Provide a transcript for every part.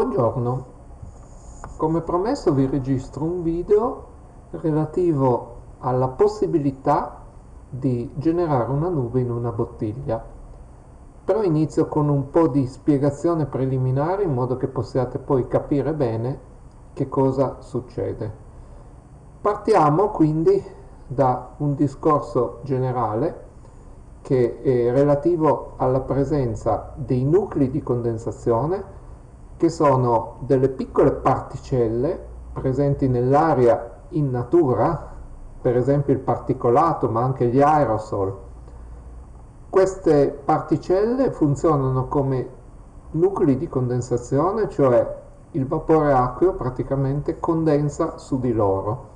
Buongiorno, come promesso vi registro un video relativo alla possibilità di generare una nube in una bottiglia. Però inizio con un po' di spiegazione preliminare in modo che possiate poi capire bene che cosa succede. Partiamo quindi da un discorso generale che è relativo alla presenza dei nuclei di condensazione che sono delle piccole particelle presenti nell'aria in natura, per esempio il particolato, ma anche gli aerosol. Queste particelle funzionano come nuclei di condensazione, cioè il vapore acqueo praticamente condensa su di loro.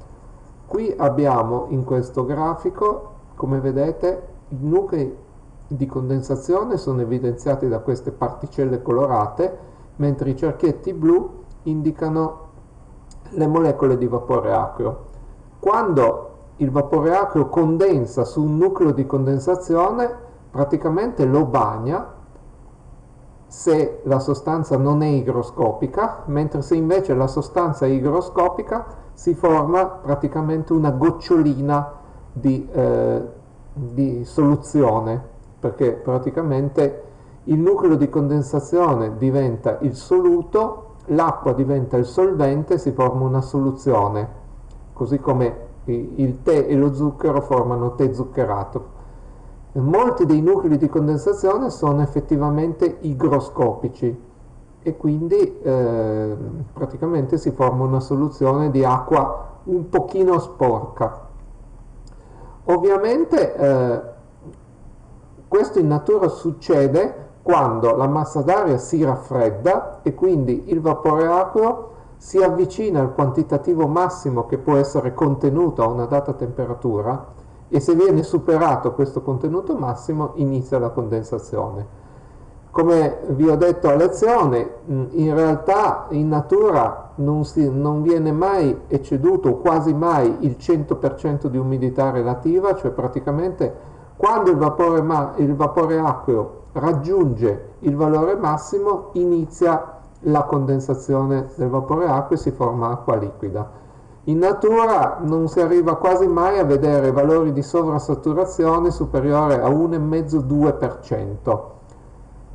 Qui abbiamo in questo grafico, come vedete, i nuclei di condensazione sono evidenziati da queste particelle colorate mentre i cerchietti blu indicano le molecole di vapore acqueo. Quando il vapore acqueo condensa su un nucleo di condensazione, praticamente lo bagna se la sostanza non è igroscopica, mentre se invece la sostanza è igroscopica si forma praticamente una gocciolina di, eh, di soluzione, perché praticamente il nucleo di condensazione diventa il soluto, l'acqua diventa il solvente, si forma una soluzione, così come il tè e lo zucchero formano tè zuccherato. Molti dei nuclei di condensazione sono effettivamente igroscopici e quindi eh, praticamente si forma una soluzione di acqua un pochino sporca. Ovviamente eh, questo in natura succede quando la massa d'aria si raffredda e quindi il vapore acqueo si avvicina al quantitativo massimo che può essere contenuto a una data temperatura e se viene superato questo contenuto massimo inizia la condensazione. Come vi ho detto a lezione, in realtà in natura non, si, non viene mai ecceduto quasi mai il 100% di umidità relativa, cioè praticamente quando il vapore, il vapore acqueo raggiunge il valore massimo inizia la condensazione del vapore acqua e si forma acqua liquida. In natura non si arriva quasi mai a vedere valori di sovrasaturazione superiore a 1,5-2%,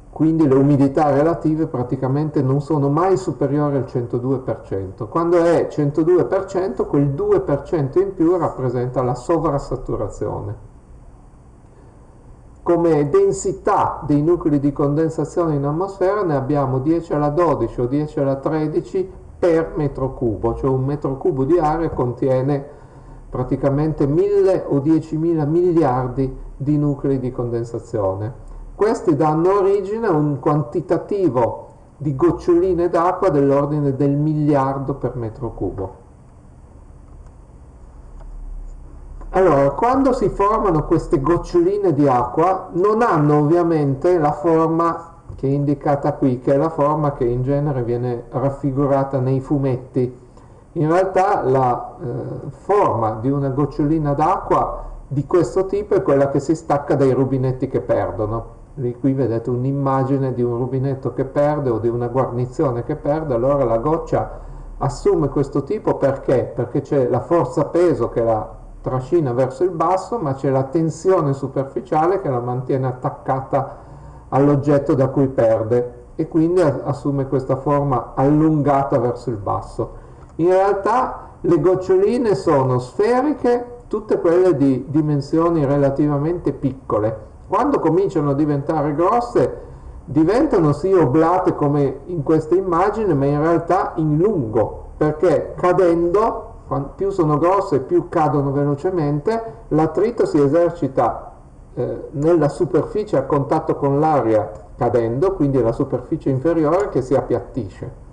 quindi le umidità relative praticamente non sono mai superiori al 102%. Quando è 102%, quel 2% in più rappresenta la sovrasaturazione come densità dei nuclei di condensazione in atmosfera ne abbiamo 10 alla 12 o 10 alla 13 per metro cubo, cioè un metro cubo di aria contiene praticamente 1000 o 10.000 miliardi di nuclei di condensazione. Questi danno origine a un quantitativo di goccioline d'acqua dell'ordine del miliardo per metro cubo. Allora, quando si formano queste goccioline di acqua non hanno ovviamente la forma che è indicata qui, che è la forma che in genere viene raffigurata nei fumetti. In realtà la eh, forma di una gocciolina d'acqua di questo tipo è quella che si stacca dai rubinetti che perdono. Lì qui vedete un'immagine di un rubinetto che perde o di una guarnizione che perde, allora la goccia assume questo tipo perché? Perché c'è la forza peso che la trascina verso il basso, ma c'è la tensione superficiale che la mantiene attaccata all'oggetto da cui perde e quindi assume questa forma allungata verso il basso. In realtà le goccioline sono sferiche, tutte quelle di dimensioni relativamente piccole. Quando cominciano a diventare grosse diventano sì oblate come in questa immagine, ma in realtà in lungo, perché cadendo più sono grosse più cadono velocemente, l'attrito si esercita eh, nella superficie a contatto con l'aria cadendo, quindi la superficie inferiore che si appiattisce.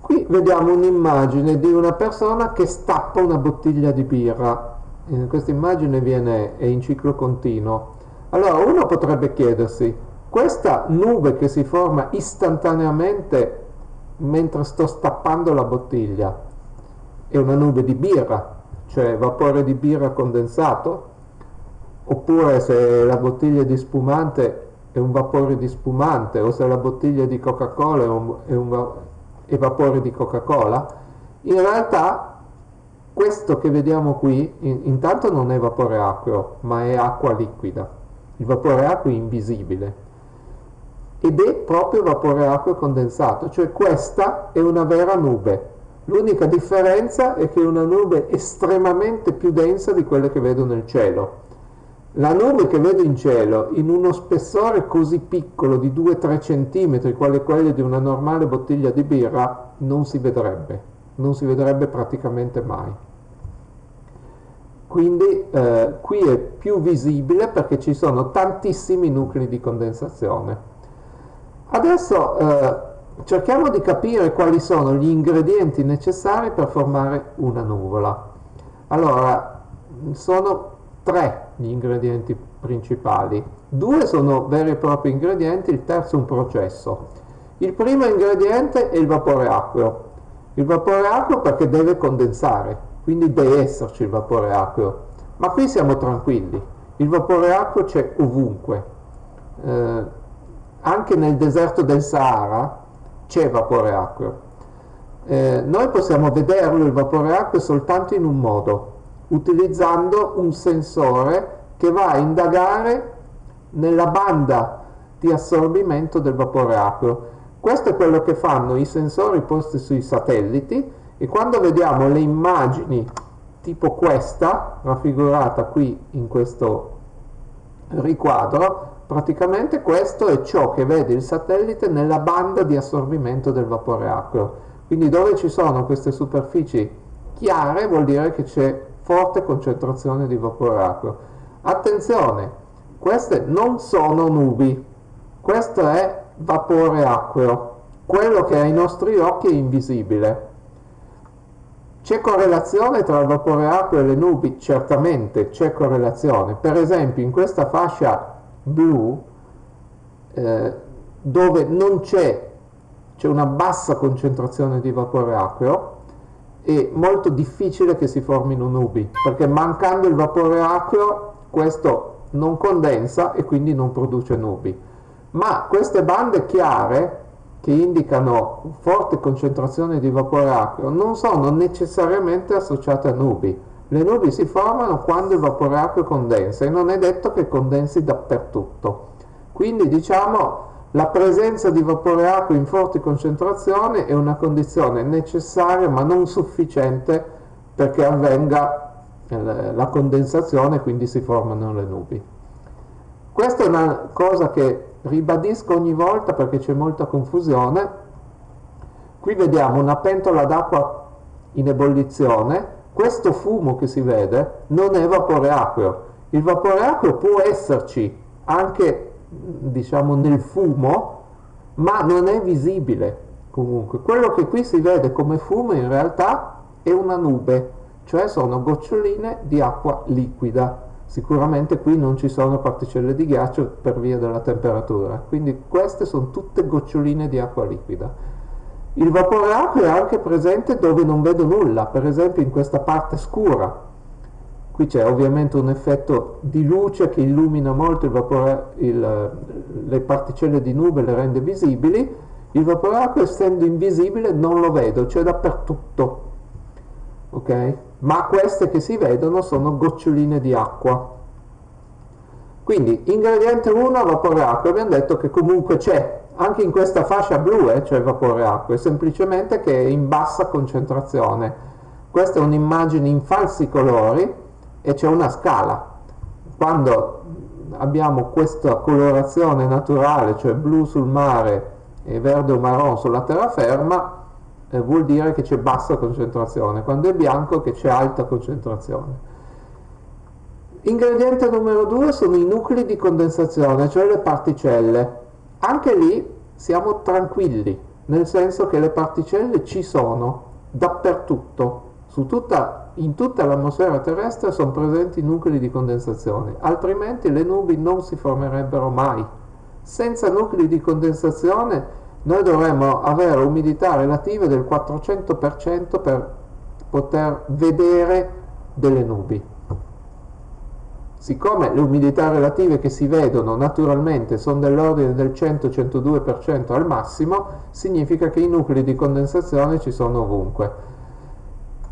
Qui vediamo un'immagine di una persona che stappa una bottiglia di birra. In questa immagine viene, è in ciclo continuo. Allora uno potrebbe chiedersi, questa nube che si forma istantaneamente mentre sto stappando la bottiglia. È una nube di birra, cioè vapore di birra condensato, oppure se la bottiglia di spumante è un vapore di spumante o se la bottiglia di Coca-Cola è un, è un è vapore di Coca-Cola, in realtà questo che vediamo qui in, intanto non è vapore acqueo, ma è acqua liquida. Il vapore acqueo è invisibile ed è proprio vapore acqueo condensato, cioè questa è una vera nube. L'unica differenza è che è una nube estremamente più densa di quelle che vedo nel cielo. La nube che vedo in cielo, in uno spessore così piccolo di 2-3 cm, quale quello di una normale bottiglia di birra, non si vedrebbe, non si vedrebbe praticamente mai. Quindi eh, qui è più visibile perché ci sono tantissimi nuclei di condensazione. Adesso eh, cerchiamo di capire quali sono gli ingredienti necessari per formare una nuvola. Allora, sono tre gli ingredienti principali. Due sono veri e propri ingredienti, il terzo un processo. Il primo ingrediente è il vapore acqueo. Il vapore acqueo perché deve condensare, quindi deve esserci il vapore acqueo. Ma qui siamo tranquilli, il vapore acqueo c'è ovunque. Eh, anche nel deserto del Sahara c'è vapore acqueo. Eh, noi possiamo vederlo il vapore acqueo soltanto in un modo, utilizzando un sensore che va a indagare nella banda di assorbimento del vapore acqueo. Questo è quello che fanno i sensori posti sui satelliti e quando vediamo le immagini tipo questa, raffigurata qui in questo riquadro, praticamente questo è ciò che vede il satellite nella banda di assorbimento del vapore acqueo. Quindi dove ci sono queste superfici chiare vuol dire che c'è forte concentrazione di vapore acqueo. Attenzione, queste non sono nubi, questo è vapore acqueo, quello che ai nostri occhi è invisibile. C'è correlazione tra il vapore acqueo e le nubi? Certamente c'è correlazione. Per esempio in questa fascia blu eh, dove non c'è, c'è una bassa concentrazione di vapore acqueo è molto difficile che si formino nubi perché mancando il vapore acqueo questo non condensa e quindi non produce nubi. Ma queste bande chiare che indicano forte concentrazione di vapore acqueo non sono necessariamente associate a nubi le nubi si formano quando il vapore acqueo condensa e non è detto che condensi dappertutto. Quindi diciamo la presenza di vapore acqueo in forti concentrazioni è una condizione necessaria ma non sufficiente perché avvenga eh, la condensazione e quindi si formano le nubi. Questa è una cosa che ribadisco ogni volta perché c'è molta confusione. Qui vediamo una pentola d'acqua in ebollizione questo fumo che si vede non è vapore acqueo. Il vapore acqueo può esserci anche diciamo nel fumo, ma non è visibile comunque. Quello che qui si vede come fumo in realtà è una nube, cioè sono goccioline di acqua liquida. Sicuramente qui non ci sono particelle di ghiaccio per via della temperatura, quindi queste sono tutte goccioline di acqua liquida. Il vapore acqueo è anche presente dove non vedo nulla, per esempio in questa parte scura. Qui c'è ovviamente un effetto di luce che illumina molto il vapore, il, le particelle di nube, le rende visibili. Il vapore acqueo essendo invisibile non lo vedo, c'è dappertutto. Ok? Ma queste che si vedono sono goccioline di acqua. Quindi ingrediente 1 vapore acqueo, abbiamo detto che comunque c'è, anche in questa fascia blu eh, c'è vapore acqua, semplicemente che è in bassa concentrazione. Questa è un'immagine in falsi colori e c'è una scala. Quando abbiamo questa colorazione naturale, cioè blu sul mare e verde o marron sulla terraferma, eh, vuol dire che c'è bassa concentrazione, quando è bianco che c'è alta concentrazione. Ingrediente numero 2 sono i nuclei di condensazione, cioè le particelle anche lì siamo tranquilli, nel senso che le particelle ci sono dappertutto, tutta, in tutta l'atmosfera terrestre sono presenti nuclei di condensazione, altrimenti le nubi non si formerebbero mai. Senza nuclei di condensazione noi dovremmo avere umidità relative del 400% per poter vedere delle nubi. Siccome le umidità relative che si vedono naturalmente sono dell'ordine del 100-102% al massimo, significa che i nuclei di condensazione ci sono ovunque.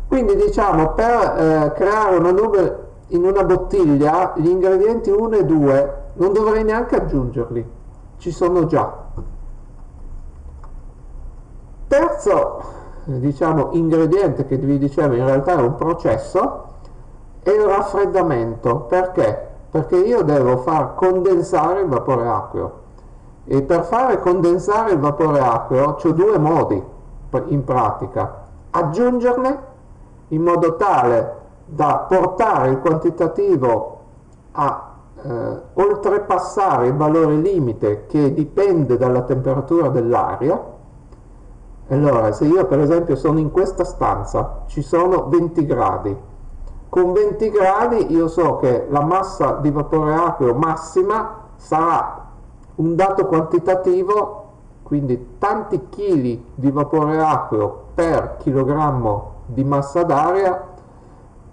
Quindi diciamo per eh, creare una nube in una bottiglia gli ingredienti 1 e 2 non dovrei neanche aggiungerli, ci sono già. Terzo diciamo, ingrediente che vi dicevo in realtà è un processo è il raffreddamento. Perché? Perché io devo far condensare il vapore acqueo e per fare condensare il vapore acqueo ho due modi in pratica. Aggiungerne in modo tale da portare il quantitativo a eh, oltrepassare il valore limite che dipende dalla temperatura dell'aria allora se io per esempio sono in questa stanza ci sono 20 gradi con 20 gradi io so che la massa di vapore acqueo massima sarà un dato quantitativo quindi tanti chili di vapore acqueo per chilogrammo di massa d'aria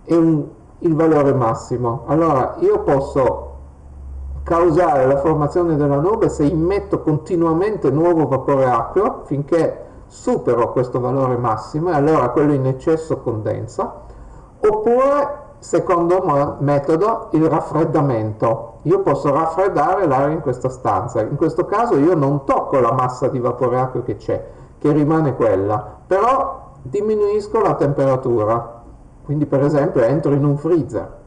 è un, il valore massimo. Allora io posso causare la formazione della nube se immetto continuamente nuovo vapore acqueo finché supero questo valore massimo e allora quello in eccesso condensa oppure secondo metodo il raffreddamento. Io posso raffreddare l'aria in questa stanza. In questo caso io non tocco la massa di vapore acqueo che c'è che rimane quella però diminuisco la temperatura. Quindi per esempio entro in un freezer.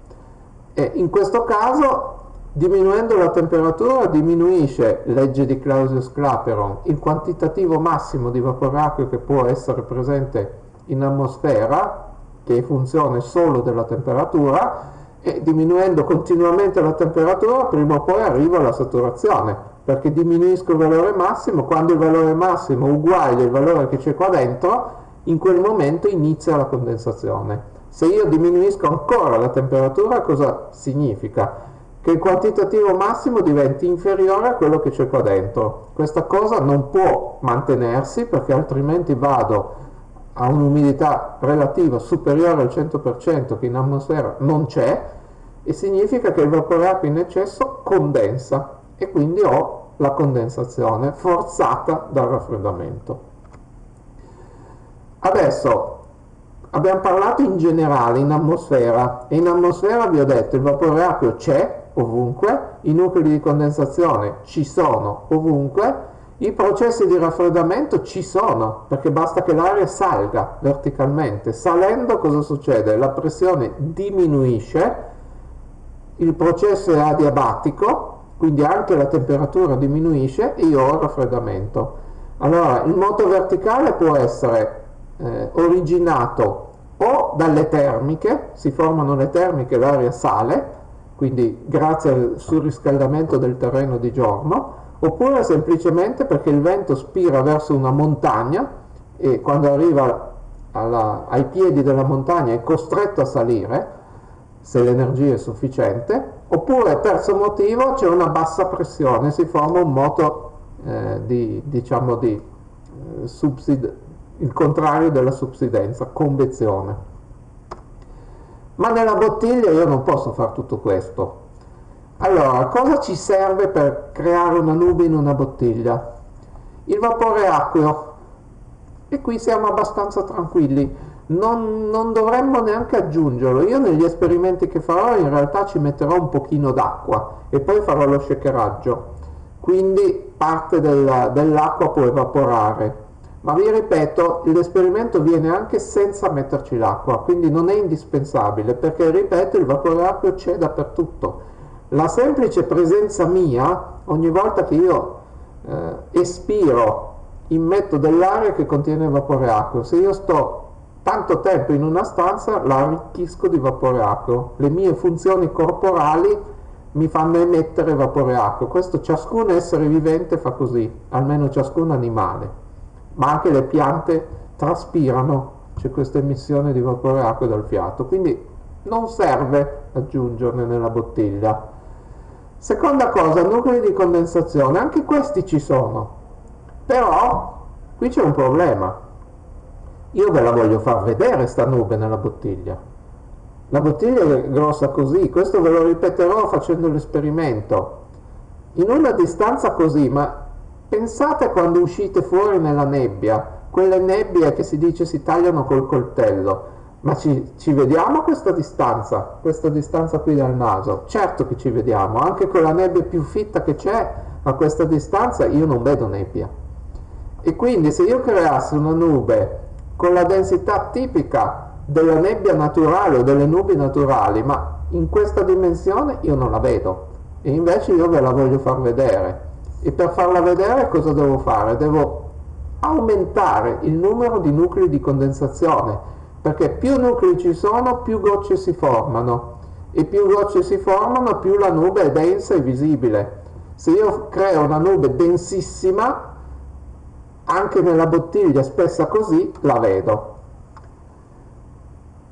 E in questo caso diminuendo la temperatura diminuisce legge di Clausius-Clapeyron il quantitativo massimo di vapore acqueo che può essere presente in atmosfera che è funzione solo della temperatura e diminuendo continuamente la temperatura prima o poi arrivo alla saturazione perché diminuisco il valore massimo quando il valore massimo è uguale al valore che c'è qua dentro in quel momento inizia la condensazione. Se io diminuisco ancora la temperatura, cosa significa? Che il quantitativo massimo diventi inferiore a quello che c'è qua dentro. Questa cosa non può mantenersi perché altrimenti vado a un'umidità relativa superiore al 100% che in atmosfera non c'è e significa che il vapore acqua in eccesso condensa e quindi ho la condensazione forzata dal raffreddamento. Adesso abbiamo parlato in generale, in atmosfera, e in atmosfera vi ho detto il vapore acqueo c'è ovunque, i nuclei di condensazione ci sono ovunque, i processi di raffreddamento ci sono, perché basta che l'aria salga verticalmente. Salendo cosa succede? La pressione diminuisce, il processo è adiabatico, quindi anche la temperatura diminuisce e io ho raffreddamento. Allora, il moto verticale può essere eh, originato o dalle termiche, si formano le termiche, l'aria sale, quindi grazie al surriscaldamento del terreno di giorno, oppure semplicemente perché il vento spira verso una montagna e quando arriva alla, ai piedi della montagna è costretto a salire, se l'energia è sufficiente, oppure terzo motivo c'è una bassa pressione, si forma un moto eh, di, diciamo di eh, subsid il contrario della subsidenza, convezione. Ma nella bottiglia io non posso fare tutto questo. Allora, cosa ci serve per creare una nube in una bottiglia? Il vapore acqueo. E qui siamo abbastanza tranquilli. Non, non dovremmo neanche aggiungerlo. Io negli esperimenti che farò in realtà ci metterò un pochino d'acqua e poi farò lo shakeraggio. Quindi parte del, dell'acqua può evaporare ma vi ripeto l'esperimento viene anche senza metterci l'acqua quindi non è indispensabile perché ripeto il vapore acqueo c'è dappertutto la semplice presenza mia ogni volta che io eh, espiro immetto dell'aria che contiene vapore acqueo. Se io sto tanto tempo in una stanza la arricchisco di vapore acqueo. Le mie funzioni corporali mi fanno emettere vapore acqueo. Questo ciascun essere vivente fa così almeno ciascun animale. Ma anche le piante traspirano, c'è questa emissione di vapore acqua dal fiato, quindi non serve aggiungerne nella bottiglia. Seconda cosa, nuclei di condensazione, anche questi ci sono, però qui c'è un problema. Io ve la voglio far vedere sta nube nella bottiglia. la bottiglia è grossa così, questo ve lo ripeterò facendo l'esperimento. In una distanza così, ma pensate quando uscite fuori nella nebbia, quelle nebbie che si dice si tagliano col coltello, ma ci, ci, vediamo a questa distanza, questa distanza qui dal naso? Certo che ci vediamo, anche con la nebbia più fitta che c'è, a questa distanza io non vedo nebbia. E quindi se io creassi una nube con la densità tipica della nebbia naturale o delle nubi naturali, ma in questa dimensione io non la vedo. E invece io ve la voglio far vedere. E per farla vedere cosa devo fare? Devo aumentare il numero di nuclei di condensazione perché più nuclei ci sono più gocce si formano. E più gocce si formano più la nube è densa e visibile. Se io creo una nube densissima anche nella bottiglia spessa così la vedo.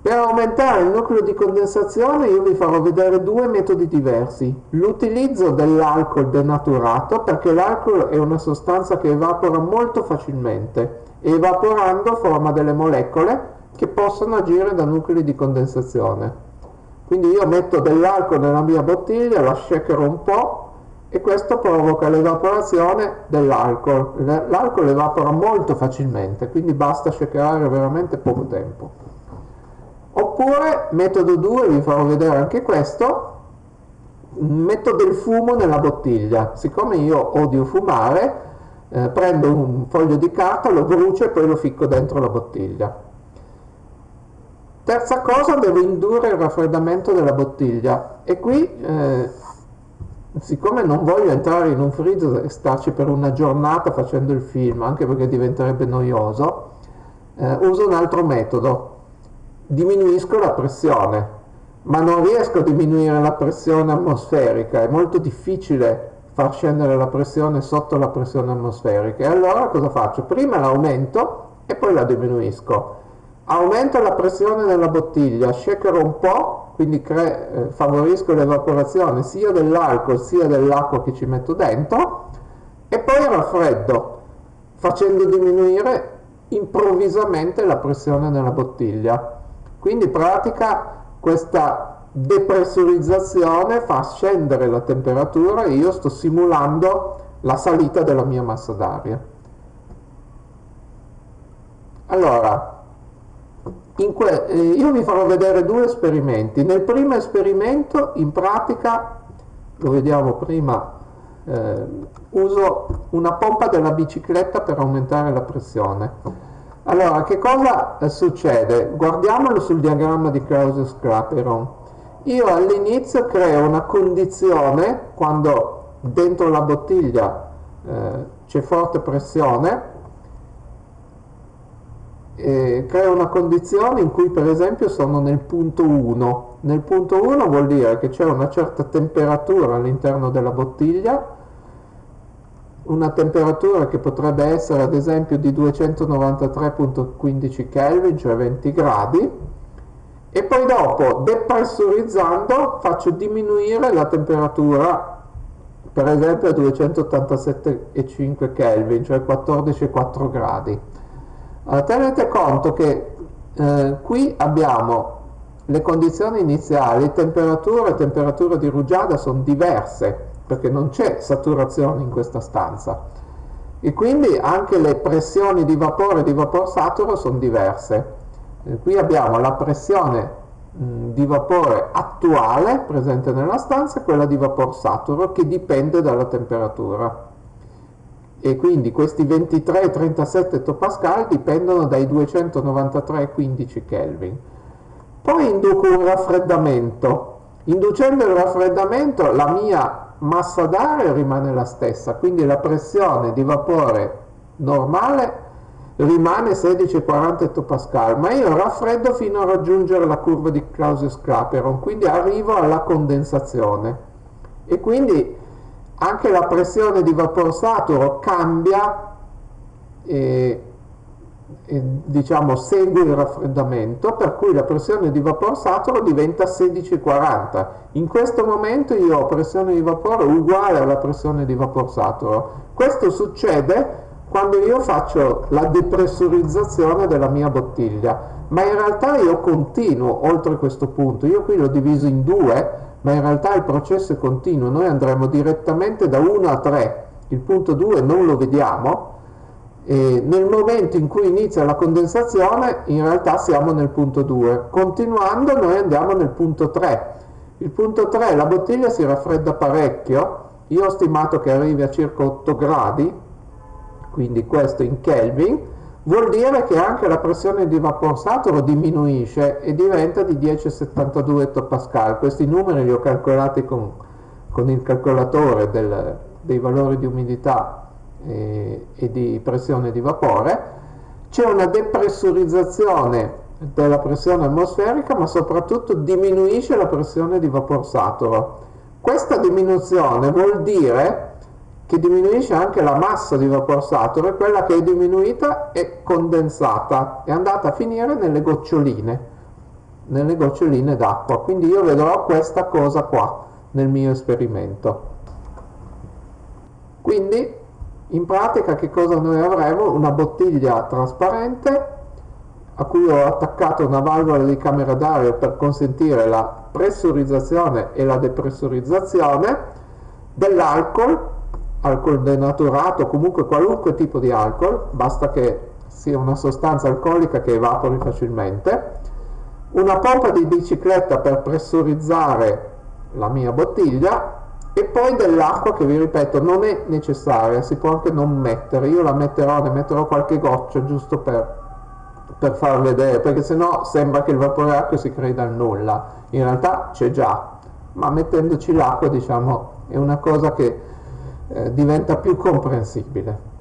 Per aumentare il nucleo di condensazione io vi farò vedere due metodi diversi. L'utilizzo dell'alcol denaturato perché l'alcol è una sostanza che evapora molto facilmente e evaporando forma delle molecole che possono agire da nuclei di condensazione. Quindi io metto dell'alcol nella mia bottiglia, la shakero un po' e questo provoca l'evaporazione dell'alcol. L'alcol evapora molto facilmente, quindi basta shakerare veramente poco tempo. Oppure, metodo 2, vi farò vedere anche questo, metto del fumo nella bottiglia. Siccome io odio fumare, eh, prendo un foglio di carta, lo brucio e poi lo ficco dentro la bottiglia. Terza cosa, devo indurre il raffreddamento della bottiglia. E qui, eh, siccome non voglio entrare in un freezer e starci per una giornata facendo il film, anche perché diventerebbe noioso, eh, uso un altro metodo diminuisco la pressione, ma non riesco a diminuire la pressione atmosferica, è molto difficile far scendere la pressione sotto la pressione atmosferica. E allora cosa faccio? Prima l'aumento e poi la diminuisco. Aumento la pressione della bottiglia, shakero un po', quindi eh, favorisco l'evaporazione sia dell'alcol sia dell'acqua che ci metto dentro, e poi raffreddo, facendo diminuire improvvisamente la pressione nella bottiglia. Quindi in pratica questa depressurizzazione fa scendere la temperatura e io sto simulando la salita della mia massa d'aria. Allora, eh, io vi farò vedere due esperimenti. Nel primo esperimento, in pratica, lo vediamo prima, eh, uso una pompa della bicicletta per aumentare la pressione. Allora, che cosa eh, succede? Guardiamolo sul diagramma di Clausius-Clapeyron. Io all'inizio creo una condizione, quando dentro la bottiglia eh, c'è forte pressione, eh, creo una condizione in cui per esempio sono nel punto 1. Nel punto 1 vuol dire che c'è una certa temperatura all'interno della bottiglia, una temperatura che potrebbe essere ad esempio di 293.15 Kelvin, cioè 20 gradi, e poi dopo depressurizzando faccio diminuire la temperatura per esempio a 287,5 Kelvin, cioè 14,4 gradi. Tenete conto che eh, qui abbiamo le condizioni iniziali, temperatura e temperatura di rugiada sono diverse, perché non c'è saturazione in questa stanza e quindi anche le pressioni di vapore e di vapor saturo sono diverse. E qui abbiamo la pressione di vapore attuale presente nella stanza e quella di vapor saturo che dipende dalla temperatura. E quindi questi 23 e 37 ettopascal dipendono dai 293,15 Kelvin. Poi induco un raffreddamento. Inducendo il raffreddamento la mia massa d'aria rimane la stessa, quindi la pressione di vapore normale rimane 16,40 ettopascal, ma io raffreddo fino a raggiungere la curva di Clausius-Clapeyron, quindi arrivo alla condensazione e quindi anche la pressione di vapor saturo cambia e diciamo segue il raffreddamento per cui la pressione di vapore saturo diventa 16,40 in questo momento io ho pressione di vapore uguale alla pressione di vapore saturo. Questo succede quando io faccio la depressurizzazione della mia bottiglia, ma in realtà io continuo oltre questo punto, io qui l'ho diviso in due, ma in realtà il processo è continuo, noi andremo direttamente da 1 a 3, il punto 2 non lo vediamo, e nel momento in cui inizia la condensazione in realtà siamo nel punto 2, continuando noi andiamo nel punto 3, il punto 3 la bottiglia si raffredda parecchio, io ho stimato che arrivi a circa 8 gradi, quindi questo in Kelvin, vuol dire che anche la pressione di vapor saturo diminuisce e diventa di 10,72 ettopascal. Questi numeri li ho calcolati con, con il calcolatore del, dei valori di umidità e, e di pressione di vapore. C'è una depressurizzazione della pressione atmosferica, ma soprattutto diminuisce la pressione di vapor saturo. Questa diminuzione vuol dire che diminuisce anche la massa di vapor saturo e quella che è diminuita è condensata, è andata a finire nelle goccioline, nelle goccioline d'acqua. Quindi io vedrò questa cosa qua nel mio esperimento. Quindi in pratica che cosa noi avremo? Una bottiglia trasparente a cui ho attaccato una valvola di camera d'aria per consentire la pressurizzazione e la depressurizzazione dell'alcol alcol denaturato, comunque qualunque tipo di alcol, basta che sia una sostanza alcolica che evapori facilmente, una pompa di bicicletta per pressurizzare la mia bottiglia e poi dell'acqua che vi ripeto non è necessaria, si può anche non mettere, io la metterò, ne metterò qualche goccia giusto per, per far vedere, perché sennò sembra che il vapore acqua si crei dal nulla, in realtà c'è già, ma mettendoci l'acqua diciamo è una cosa che eh, diventa più comprensibile.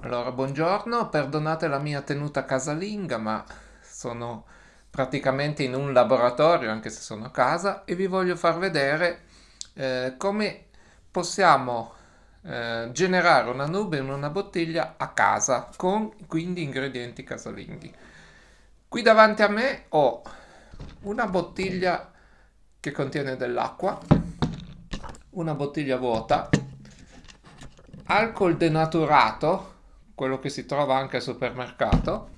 Allora, buongiorno, perdonate la mia tenuta casalinga, ma sono praticamente in un laboratorio, anche se sono a casa, e vi voglio far vedere eh, come possiamo eh, generare una nube in una bottiglia a casa con quindi ingredienti casalinghi. Qui davanti a me ho una bottiglia che contiene dell'acqua una bottiglia vuota, alcol denaturato, quello che si trova anche al supermercato,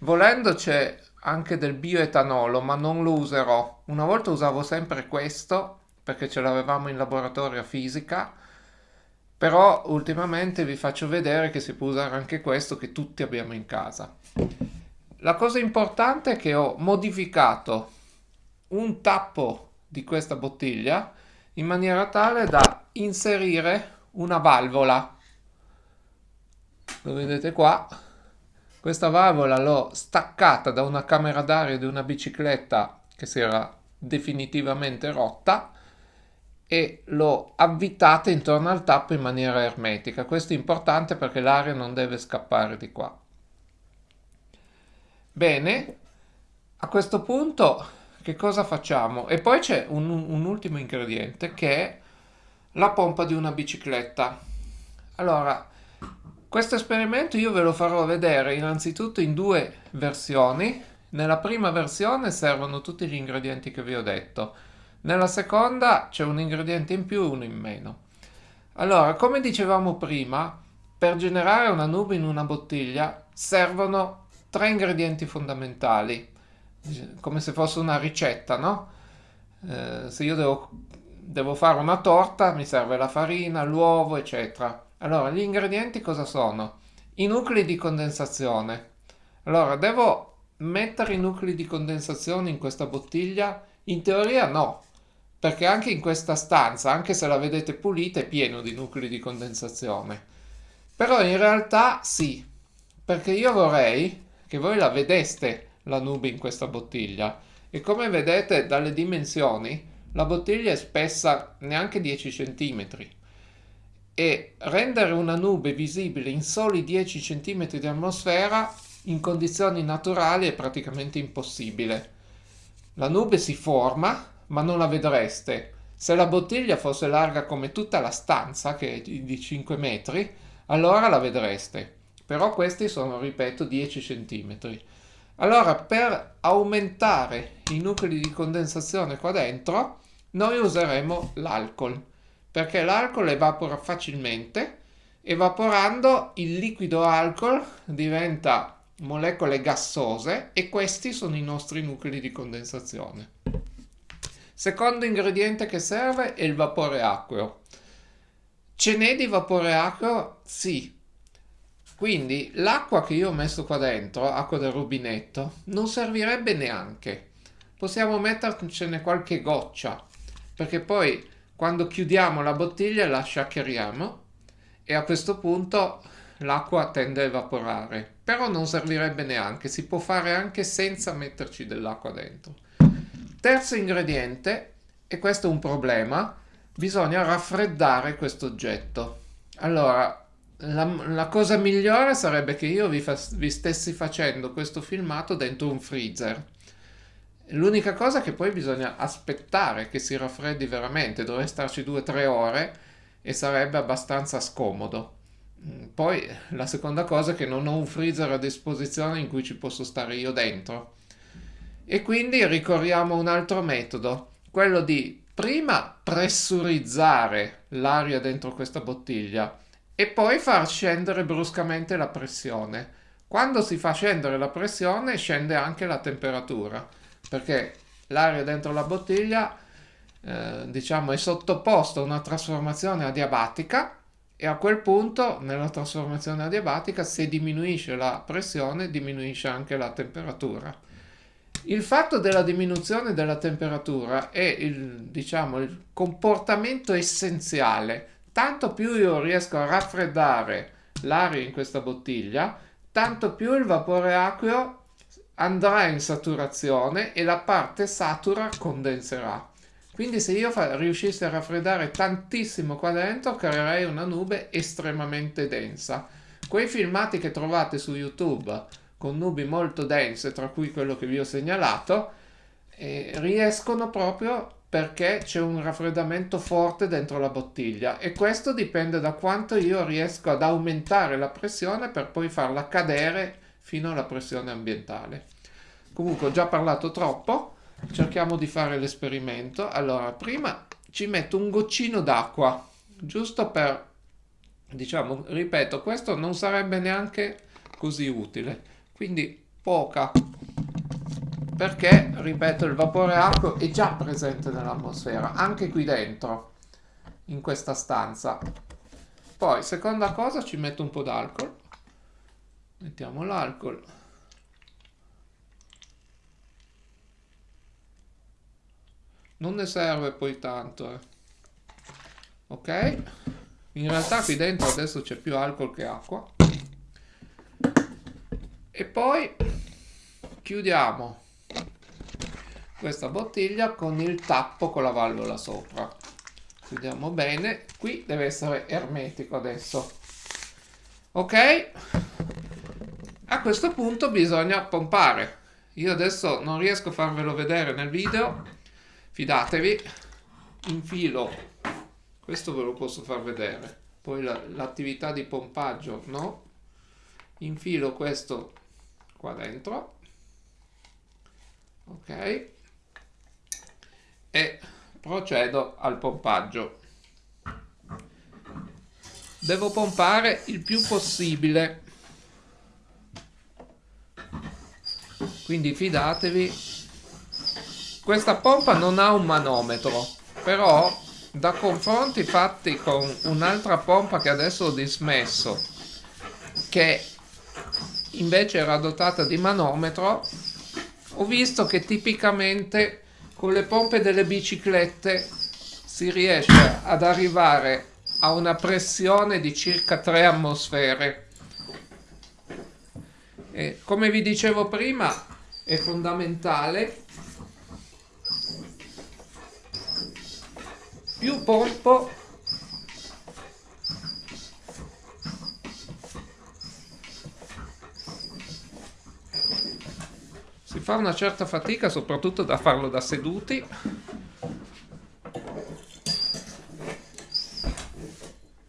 volendo c'è anche del bioetanolo, ma non lo userò. Una volta usavo sempre questo perché ce l'avevamo in laboratorio fisica, però ultimamente vi faccio vedere che si può usare anche questo che tutti abbiamo in casa. La cosa importante è che ho modificato un tappo di questa bottiglia in maniera tale da inserire una valvola. Lo vedete qua? Questa valvola l'ho staccata da una camera d'aria di una bicicletta che si era definitivamente rotta e l'ho avvitata intorno al tappo in maniera ermetica. Questo è importante perché l'aria non deve scappare di qua. Bene a questo punto che cosa facciamo? E poi c'è un, un ultimo ingrediente che è la pompa di una bicicletta. Allora, questo esperimento io ve lo farò vedere innanzitutto in due versioni. Nella prima versione servono tutti gli ingredienti che vi ho detto. Nella seconda c'è un ingrediente in più e uno in meno. Allora, come dicevamo prima, per generare una nube in una bottiglia servono tre ingredienti fondamentali come se fosse una ricetta, no? Eh, se io devo, devo fare una torta mi serve la farina, l'uovo, eccetera. Allora, gli ingredienti cosa sono? I nuclei di condensazione. Allora, devo mettere i nuclei di condensazione in questa bottiglia? In teoria no, perché anche in questa stanza, anche se la vedete pulita, è pieno di nuclei di condensazione. Però in realtà sì, perché io vorrei che voi la vedeste la nube in questa bottiglia e come vedete dalle dimensioni la bottiglia è spessa neanche 10 cm e rendere una nube visibile in soli 10 cm di atmosfera in condizioni naturali è praticamente impossibile. La nube si forma ma non la vedreste. Se la bottiglia fosse larga come tutta la stanza, che è di 5 metri, allora la vedreste. Però questi sono, ripeto, 10 centimetri. Allora, per aumentare i nuclei di condensazione qua dentro, noi useremo l'alcol, perché l'alcol evapora facilmente Evaporando il liquido alcol diventa molecole gassose e questi sono i nostri nuclei di condensazione. Secondo ingrediente che serve è il vapore acqueo. Ce n'è di vapore acqueo? Sì. Quindi l'acqua che io ho messo qua dentro, acqua del rubinetto, non servirebbe neanche. Possiamo mettercene qualche goccia, perché poi quando chiudiamo la bottiglia la sciacqueriamo e a questo punto l'acqua tende a evaporare. Però non servirebbe neanche, si può fare anche senza metterci dell'acqua dentro. Terzo ingrediente, e questo è un problema, bisogna raffreddare questo oggetto. Allora, la, la, cosa migliore sarebbe che io vi, fa, vi, stessi facendo questo filmato dentro un freezer. L'unica cosa è che poi bisogna aspettare che si raffreddi veramente, dovrei starci 2-3 ore e sarebbe abbastanza scomodo. Mm, poi la seconda cosa è che non ho un freezer a disposizione in cui ci posso stare io dentro. E quindi ricorriamo a un altro metodo, quello di prima pressurizzare l'aria dentro questa bottiglia e poi far scendere bruscamente la pressione. Quando si fa scendere la pressione scende anche la temperatura perché l'aria dentro la bottiglia eh, diciamo è sottoposta a una trasformazione adiabatica e a quel punto nella trasformazione adiabatica se diminuisce la pressione diminuisce anche la temperatura il fatto della diminuzione della temperatura è il, diciamo, il comportamento essenziale. Tanto più io riesco a raffreddare l'aria in questa bottiglia, tanto più il vapore acqueo andrà in saturazione e la parte satura condenserà. Quindi se io riuscissi a raffreddare tantissimo qua dentro, creerei una nube estremamente densa. Quei filmati che trovate su YouTube con nubi molto dense, tra cui quello che vi ho segnalato, eh, riescono proprio perché c'è un raffreddamento forte dentro la bottiglia e questo dipende da quanto io riesco ad aumentare la pressione per poi farla cadere fino alla pressione ambientale. Comunque ho già parlato troppo, cerchiamo di fare l'esperimento. Allora, prima ci metto un goccino d'acqua, giusto per, diciamo, ripeto, questo non sarebbe neanche così utile quindi poca perché ripeto il vapore acqueo è già presente nell'atmosfera anche qui dentro in questa stanza. Poi seconda cosa ci metto un po' d'alcol. Mettiamo l'alcol. Non ne serve poi tanto eh. ok? In realtà qui dentro adesso c'è più alcol che acqua. E poi chiudiamo questa bottiglia con il tappo con la valvola sopra. Chiudiamo bene. Qui deve essere ermetico adesso. Ok? A questo punto bisogna pompare. Io adesso non riesco a farvelo vedere nel video. Fidatevi. Infilo. Questo ve lo posso far vedere. Poi l'attività la, di pompaggio no? Infilo questo qua dentro. Ok e procedo al pompaggio. Devo pompare il più possibile. Quindi fidatevi. Questa pompa non ha un manometro però da confronti fatti con un'altra pompa che adesso ho dismesso che invece era dotata di manometro, ho visto che tipicamente con le pompe delle biciclette si riesce ad arrivare a una pressione di circa 3 atmosfere. E come vi dicevo prima, è fondamentale più pompo fa una certa fatica soprattutto da farlo da seduti.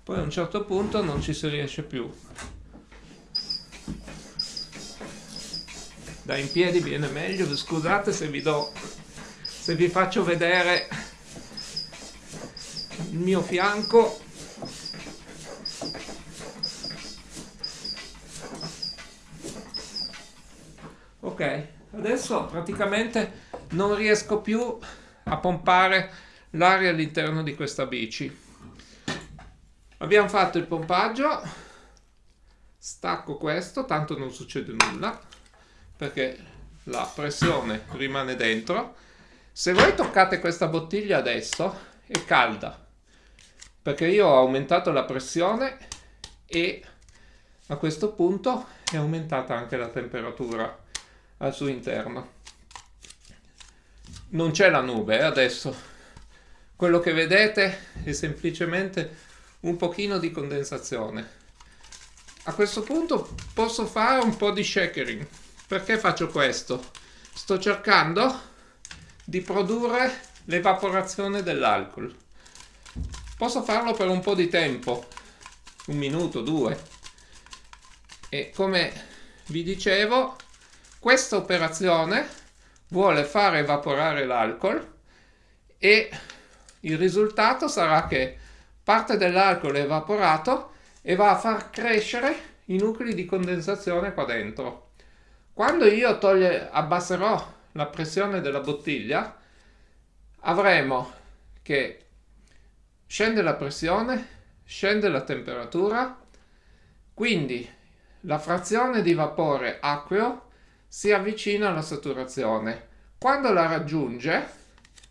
Poi a un certo punto non ci si riesce più. Da in piedi viene meglio. Scusate se vi do se vi faccio vedere il mio fianco ok adesso praticamente non riesco più a pompare l'aria all'interno di questa bici. Abbiamo fatto il pompaggio stacco questo tanto non succede nulla perché la pressione rimane dentro. Se voi toccate questa bottiglia adesso è calda perché io ho aumentato la pressione e a questo punto è aumentata anche la temperatura al suo interno. Non c'è la nube eh, adesso. Quello che vedete è semplicemente un pochino di condensazione. A questo punto posso fare un po' di shakering. Perché faccio questo? Sto cercando di produrre l'evaporazione dell'alcol. Posso farlo per un po' di tempo, un minuto, due. E come vi dicevo, questa operazione vuole far evaporare l'alcol e il risultato sarà che parte dell'alcol è evaporato e va a far crescere i nuclei di condensazione qua dentro. Quando io toglie, abbasserò la pressione della bottiglia, avremo che scende la pressione, scende la temperatura, quindi la frazione di vapore acqueo si avvicina alla saturazione. Quando la raggiunge,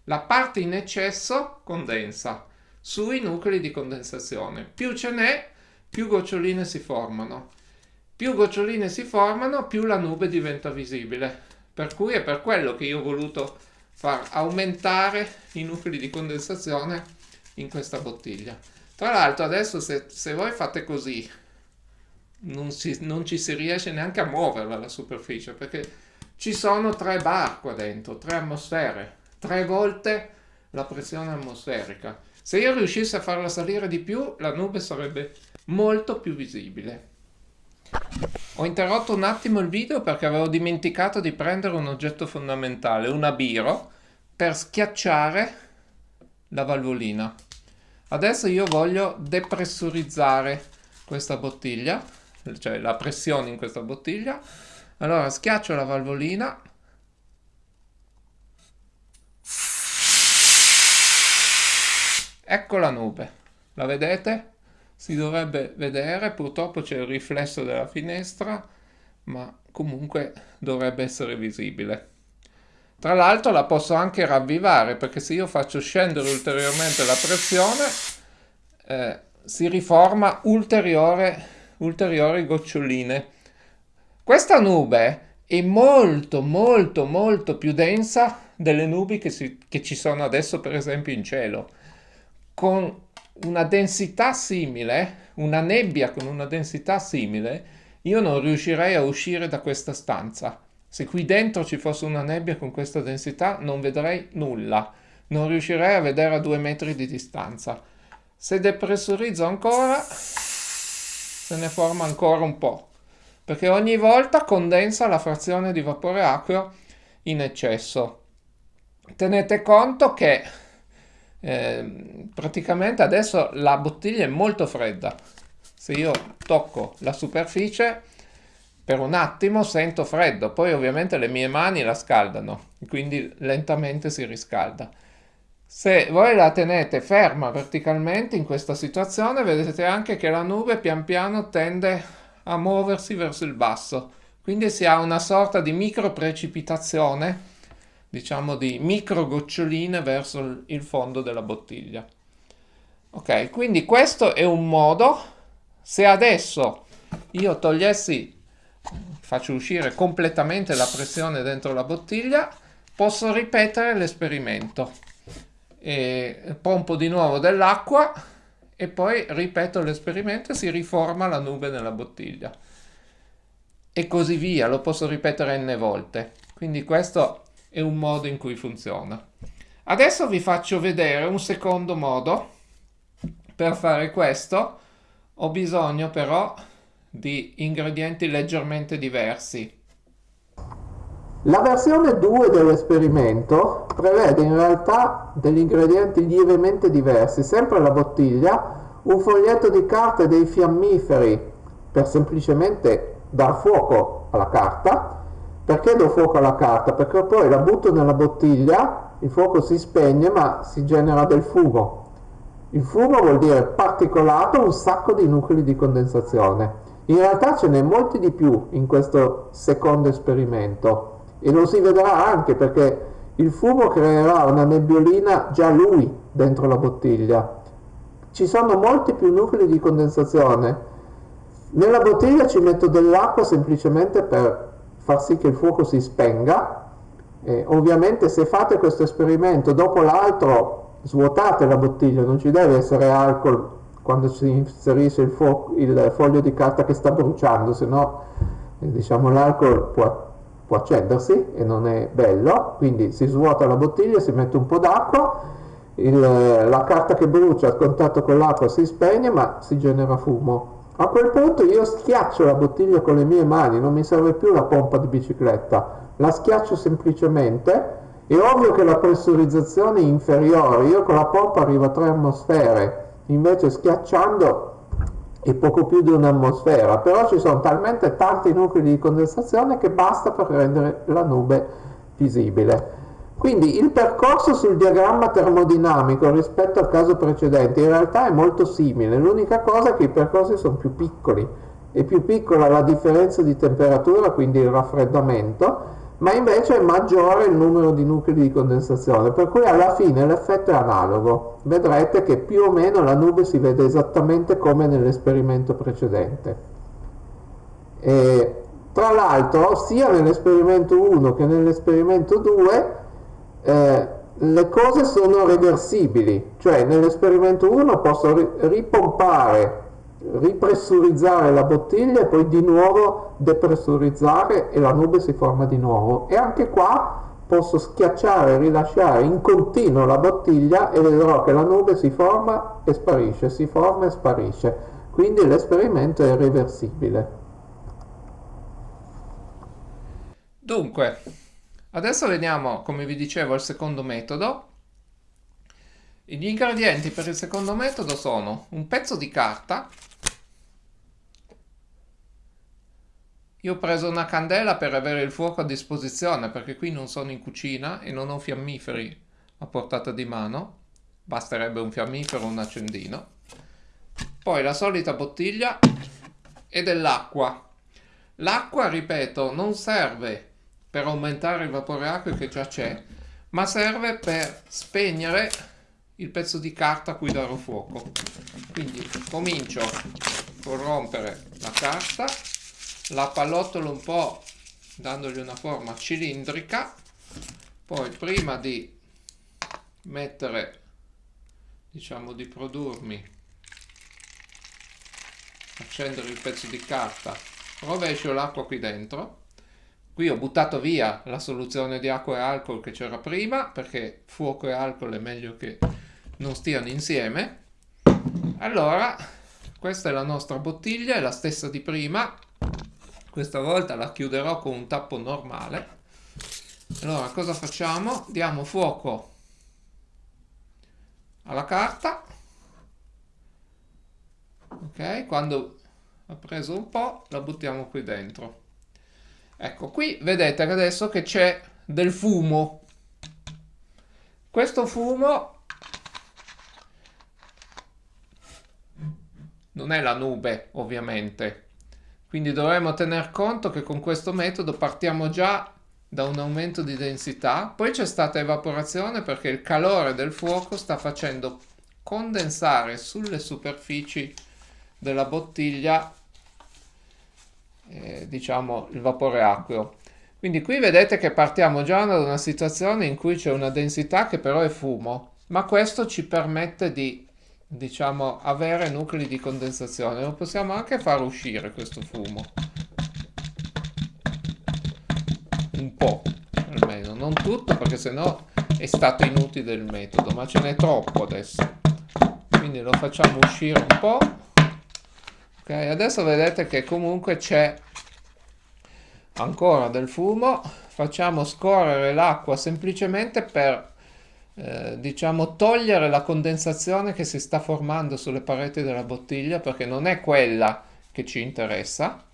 la parte in eccesso condensa sui nuclei di condensazione. Più ce n'è, più goccioline si formano. Più goccioline si formano, più la nube diventa visibile. Per cui è per quello che io ho voluto far aumentare i nuclei di condensazione in questa bottiglia. Tra l'altro adesso se, se voi fate così non, si, non ci si riesce neanche a muoverla la superficie perché ci sono tre bar qua dentro, tre atmosfere, tre volte la pressione atmosferica. Se io riuscissi a farla salire di più, la nube sarebbe molto più visibile. Ho interrotto un attimo il video perché avevo dimenticato di prendere un oggetto fondamentale, un abiro, per schiacciare la valvolina. Adesso io voglio depressurizzare questa bottiglia cioè la pressione in questa bottiglia. Allora schiaccio la valvolina. Ecco la nube, la vedete? Si dovrebbe vedere, purtroppo c'è il riflesso della finestra, ma comunque dovrebbe essere visibile. Tra l'altro la posso anche ravvivare perché se io faccio scendere ulteriormente la pressione eh, si riforma ulteriore ulteriori goccioline. Questa nube è molto molto molto più densa delle nubi che, si, che ci sono adesso per esempio in cielo. Con una densità simile, una nebbia con una densità simile, io non riuscirei a uscire da questa stanza. Se qui dentro ci fosse una nebbia con questa densità non vedrei nulla, non riuscirei a vedere a due metri di distanza. Se depressurizzo ancora se ne forma ancora un po', perché ogni volta condensa la frazione di vapore acqueo in eccesso. Tenete conto che eh, praticamente adesso la bottiglia è molto fredda. Se io tocco la superficie per un attimo sento freddo, poi ovviamente le mie mani la scaldano, quindi lentamente si riscalda. Se voi la tenete ferma verticalmente in questa situazione, vedete anche che la nube pian piano tende a muoversi verso il basso. Quindi si ha una sorta di micro precipitazione, diciamo di micro goccioline verso il fondo della bottiglia. Ok, quindi questo è un modo. Se adesso io togliessi, faccio uscire completamente la pressione dentro la bottiglia, posso ripetere l'esperimento e pompo di nuovo dell'acqua e poi ripeto l'esperimento e si riforma la nube nella bottiglia. E così via, lo posso ripetere n volte. Quindi questo è un modo in cui funziona. Adesso vi faccio vedere un secondo modo per fare questo. Ho bisogno però di ingredienti leggermente diversi la versione 2 dell'esperimento prevede in realtà degli ingredienti lievemente diversi, sempre la bottiglia, un foglietto di carta e dei fiammiferi per semplicemente dar fuoco alla carta perché do fuoco alla carta? Perché poi la butto nella bottiglia, il fuoco si spegne ma si genera del fumo. Il fumo vuol dire particolato, un sacco di nuclei di condensazione. In realtà ce n'è molti di più in questo secondo esperimento e lo si vedrà anche perché il fumo creerà una nebbiolina già lui dentro la bottiglia. Ci sono molti più nuclei di condensazione. Nella bottiglia ci metto dell'acqua semplicemente per far sì che il fuoco si spenga. Eh, ovviamente se fate questo esperimento dopo l'altro svuotate la bottiglia, non ci deve essere alcol quando si inserisce il, il foglio di carta che sta bruciando, se no eh, diciamo, l'alcol può può accendersi e non è bello, quindi si svuota la bottiglia, si mette un po' d'acqua, la carta che brucia a contatto con l'acqua si spegne ma si genera fumo. A quel punto io schiaccio la bottiglia con le mie mani, non mi serve più la pompa di bicicletta, la schiaccio semplicemente, è ovvio che la pressurizzazione è inferiore, io con la pompa arrivo a 3 atmosfere, invece schiacciando e poco più di un'atmosfera, però ci sono talmente tanti nuclei di condensazione che basta per rendere la nube visibile. Quindi il percorso sul diagramma termodinamico rispetto al caso precedente in realtà è molto simile, l'unica cosa è che i percorsi sono più piccoli, è più piccola la differenza di temperatura, quindi il raffreddamento, ma invece è maggiore il numero di nuclei di condensazione, per cui alla fine l'effetto è analogo. Vedrete che più o meno la nube si vede esattamente come nell'esperimento precedente. E, tra l'altro, sia nell'esperimento 1 che nell'esperimento 2 eh, le cose sono reversibili, cioè nell'esperimento 1 posso ripompare ripressurizzare la bottiglia e poi di nuovo depressurizzare e la nube si forma di nuovo. E anche qua posso schiacciare e rilasciare in continuo la bottiglia e vedrò che la nube si forma e sparisce, si forma e sparisce. Quindi l'esperimento è reversibile dunque adesso vediamo come vi dicevo il secondo metodo gli ingredienti per il secondo metodo sono un pezzo di carta Io ho preso una candela per avere il fuoco a disposizione perché qui non sono in cucina e non ho fiammiferi a portata di mano. Basterebbe un fiammifero o un accendino. Poi la solita bottiglia e dell'acqua. L'acqua, ripeto, non serve per aumentare il vapore acqueo che già c'è, ma serve per spegnere il pezzo di carta a cui darò fuoco. Quindi comincio a corrompere la carta la pallottolo un po' dandogli una forma cilindrica poi prima di mettere diciamo di produrmi accendere il pezzo di carta rovescio l'acqua qui dentro qui ho buttato via la soluzione di acqua e alcol che c'era prima perché fuoco e alcol è meglio che non stiano insieme. Allora questa è la nostra bottiglia è la stessa di prima. Questa volta la chiuderò con un tappo normale. Allora cosa facciamo? Diamo fuoco alla carta. Ok quando ha preso un po' la buttiamo qui dentro. Ecco qui vedete adesso che c'è del fumo. Questo fumo non è la nube ovviamente quindi dovremmo tener conto che con questo metodo partiamo già da un aumento di densità, poi c'è stata evaporazione perché il calore del fuoco sta facendo condensare sulle superfici della bottiglia eh, diciamo il vapore acqueo. Quindi qui vedete che partiamo già da una situazione in cui c'è una densità che però è fumo, ma questo ci permette di diciamo avere nuclei di condensazione lo possiamo anche far uscire questo fumo. Un po' almeno. Non tutto perché sennò è stato inutile il metodo ma ce n'è troppo adesso. Quindi lo facciamo uscire un po' ok adesso vedete che comunque c'è ancora del fumo. Facciamo scorrere l'acqua semplicemente per eh, diciamo togliere la condensazione che si sta formando sulle pareti della bottiglia perché non è quella che ci interessa.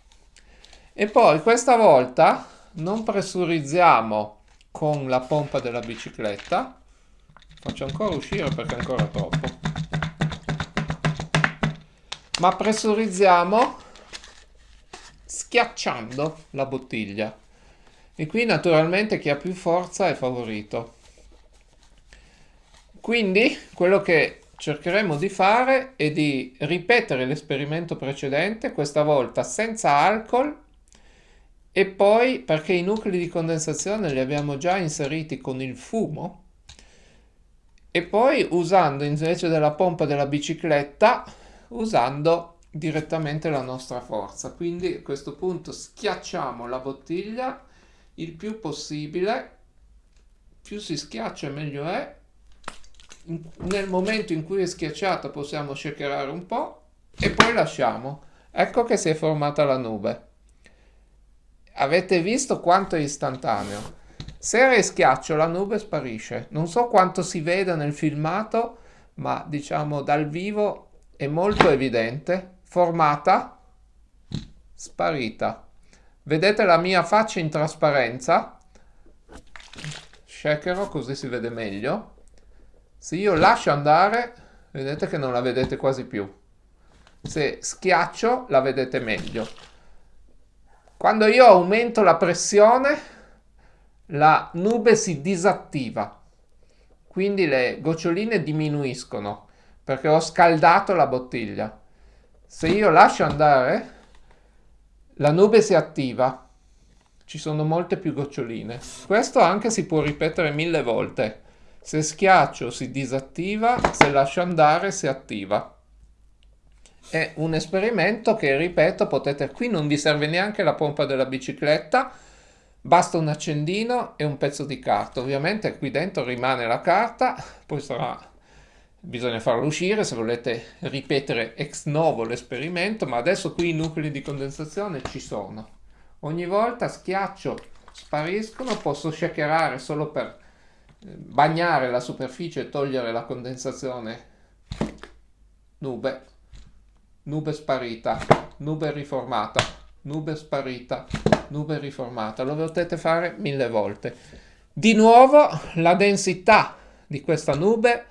E poi questa volta non pressurizziamo con la pompa della bicicletta, faccio ancora uscire perché è ancora troppo, ma pressurizziamo schiacciando la bottiglia. E qui naturalmente chi ha più forza è favorito. Quindi quello che cercheremo di fare è di ripetere l'esperimento precedente, questa volta senza alcol e poi perché i nuclei di condensazione li abbiamo già inseriti con il fumo e poi usando invece della pompa della bicicletta usando direttamente la nostra forza. Quindi a questo punto schiacciamo la bottiglia il più possibile. Più si schiaccia meglio è nel momento in cui è schiacciata possiamo shakerare un po' e poi lasciamo. Ecco che si è formata la nube. Avete visto quanto è istantaneo? Se rischiaccio la nube sparisce. Non so quanto si veda nel filmato, ma diciamo dal vivo è molto evidente. Formata, sparita. Vedete la mia faccia in trasparenza? Shakero così si vede meglio se io lascio andare, vedete che non la vedete quasi più. Se schiaccio, la vedete meglio. Quando io aumento la pressione, la nube si disattiva. Quindi le goccioline diminuiscono perché ho scaldato la bottiglia. Se io lascio andare, la nube si attiva. Ci sono molte più goccioline. Questo anche si può ripetere mille volte. Se schiaccio si disattiva, se lascio andare si attiva. È un esperimento che, ripeto, potete... Qui non vi serve neanche la pompa della bicicletta, basta un accendino e un pezzo di carta. Ovviamente qui dentro rimane la carta, poi sarà... Bisogna farlo uscire se volete ripetere ex novo l'esperimento, ma adesso qui i nuclei di condensazione ci sono. Ogni volta schiaccio, spariscono, posso shakerare solo per bagnare la superficie e togliere la condensazione. Nube. Nube sparita. Nube riformata. Nube sparita. Nube riformata. Lo potete fare mille volte. Di nuovo la densità di questa nube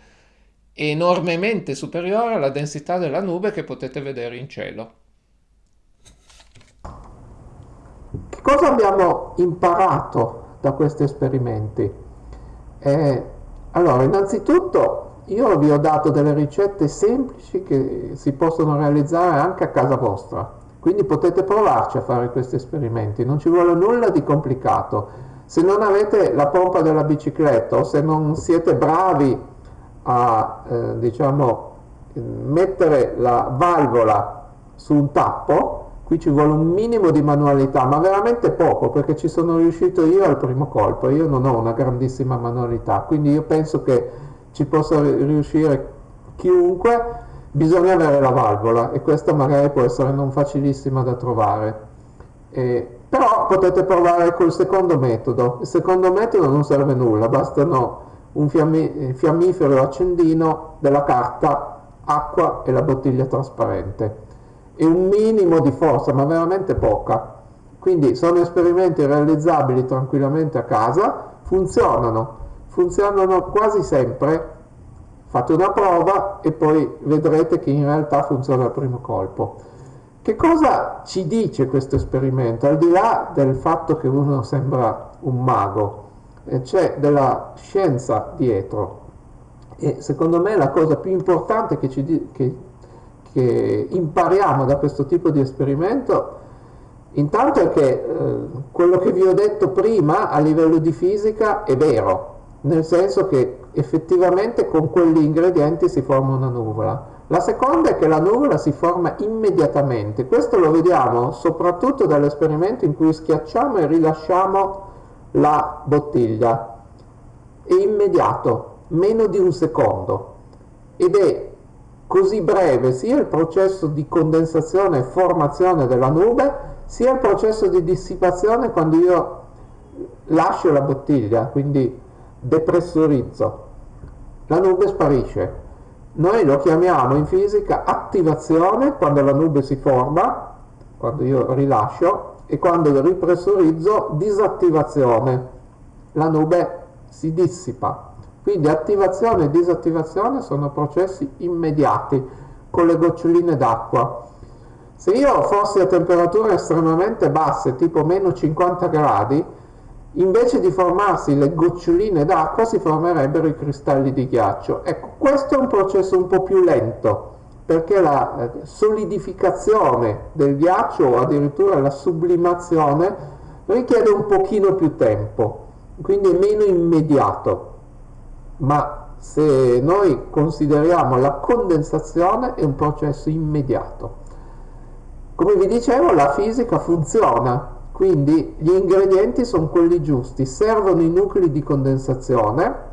è enormemente superiore alla densità della nube che potete vedere in cielo. Che cosa abbiamo imparato da questi esperimenti eh, allora, innanzitutto io vi ho dato delle ricette semplici che si possono realizzare anche a casa vostra, quindi potete provarci a fare questi esperimenti, non ci vuole nulla di complicato. Se non avete la pompa della bicicletta o se non siete bravi a eh, diciamo, mettere la valvola su un tappo, qui ci vuole un minimo di manualità, ma veramente poco, perché ci sono riuscito io al primo colpo, io non ho una grandissima manualità, quindi io penso che ci possa riuscire chiunque, bisogna avere la valvola e questa magari può essere non facilissima da trovare. Eh, però potete provare col secondo metodo, il secondo metodo non serve nulla, bastano un fiammi fiammifero accendino, della carta, acqua e la bottiglia trasparente e un minimo di forza, ma veramente poca. Quindi sono esperimenti realizzabili tranquillamente a casa, funzionano, funzionano quasi sempre. Fate una prova e poi vedrete che in realtà funziona al primo colpo. Che cosa ci dice questo esperimento? Al di là del fatto che uno sembra un mago, eh, c'è della scienza dietro e secondo me la cosa più importante che ci, che che impariamo da questo tipo di esperimento intanto è che eh, quello che vi ho detto prima a livello di fisica è vero, nel senso che effettivamente con quegli ingredienti si forma una nuvola. La seconda è che la nuvola si forma immediatamente, questo lo vediamo soprattutto dall'esperimento in cui schiacciamo e rilasciamo la bottiglia. È immediato, meno di un secondo, ed è così breve sia il processo di condensazione e formazione della nube, sia il processo di dissipazione quando io lascio la bottiglia, quindi depressurizzo. La nube sparisce. Noi lo chiamiamo in fisica attivazione quando la nube si forma, quando io rilascio, e quando ripressurizzo disattivazione, la nube si dissipa. Quindi attivazione e disattivazione sono processi immediati con le goccioline d'acqua. Se io fossi a temperature estremamente basse, tipo meno 50 gradi, invece di formarsi le goccioline d'acqua si formerebbero i cristalli di ghiaccio. Ecco, questo è un processo un po' più lento, perché la eh, solidificazione del ghiaccio o addirittura la sublimazione richiede un pochino più tempo, quindi è meno immediato. Ma se noi consideriamo la condensazione è un processo immediato. Come vi dicevo, la fisica funziona, quindi gli ingredienti sono quelli giusti, servono i nuclei di condensazione,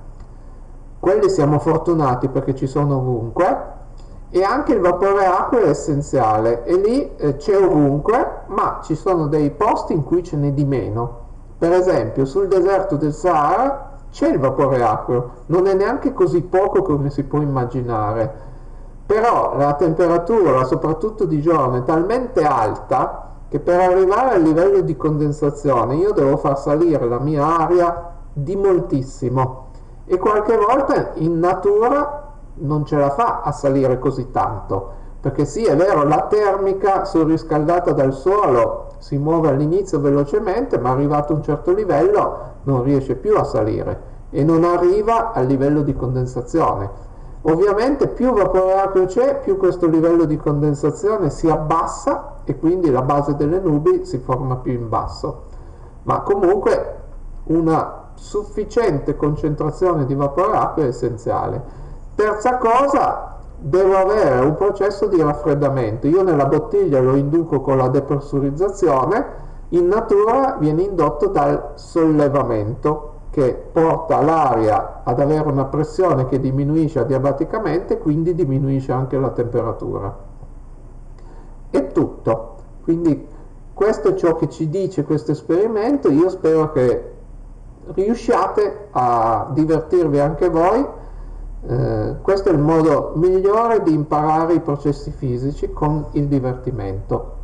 quelli siamo fortunati perché ci sono ovunque, e anche il vapore acqua è essenziale e lì eh, c'è ovunque ma ci sono dei posti in cui ce n'è di meno per esempio sul deserto del Sahara c'è il vapore acqueo non è neanche così poco come si può immaginare. Però la temperatura soprattutto di giorno è talmente alta che per arrivare al livello di condensazione io devo far salire la mia aria di moltissimo. E qualche volta in natura non ce la fa a salire così tanto perché sì è vero la termica surriscaldata dal suolo si muove all'inizio velocemente ma arrivato a un certo livello non riesce più a salire e non arriva al livello di condensazione. Ovviamente più vapore acqueo c'è più questo livello di condensazione si abbassa e quindi la base delle nubi si forma più in basso. Ma comunque una sufficiente concentrazione di vapore acqueo è essenziale. Terza cosa, devo avere un processo di raffreddamento. Io nella bottiglia lo induco con la depressurizzazione, in natura viene indotto dal sollevamento che porta l'aria ad avere una pressione che diminuisce adiabaticamente, quindi diminuisce anche la temperatura. È tutto. Quindi questo è ciò che ci dice questo esperimento. Io spero che riusciate a divertirvi anche voi eh, questo è il modo migliore di imparare i processi fisici con il divertimento.